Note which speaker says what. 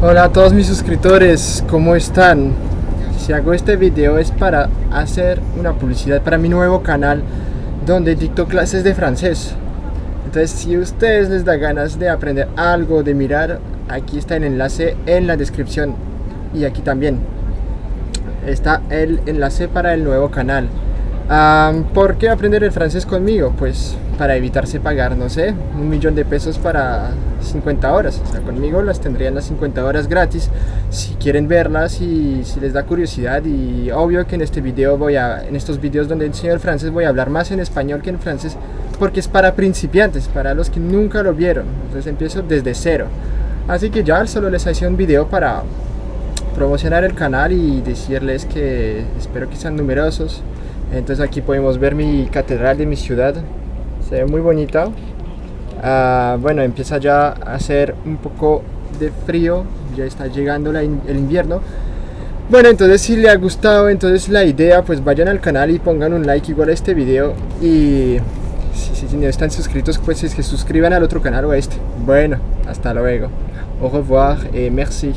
Speaker 1: Hola a todos mis suscriptores, ¿cómo están? Si hago este video es para hacer una publicidad para mi nuevo canal donde dicto clases de francés. Entonces si a ustedes les da ganas de aprender algo, de mirar, aquí está el enlace en la descripción y aquí también está el enlace para el nuevo canal. ¿Por qué aprender el francés conmigo? Pues para evitarse pagar, no sé, un millón de pesos para 50 horas. O sea, conmigo las tendrían las 50 horas gratis si quieren verlas y si les da curiosidad. Y obvio que en este video voy a, en estos videos donde enseño el francés voy a hablar más en español que en francés porque es para principiantes, para los que nunca lo vieron. Entonces empiezo desde cero. Así que ya solo les hice un video para promocionar el canal y decirles que espero que sean numerosos. Entonces aquí podemos ver mi catedral de mi ciudad. Se ve muy bonita. Ah, bueno empieza ya a hacer un poco de frío. Ya está llegando el invierno. Bueno entonces si le ha gustado entonces la idea pues vayan al canal y pongan un like igual a este video. Y si, no están suscritos pues es que suscriban al otro canal o a este. Bueno hasta luego. Au revoir et merci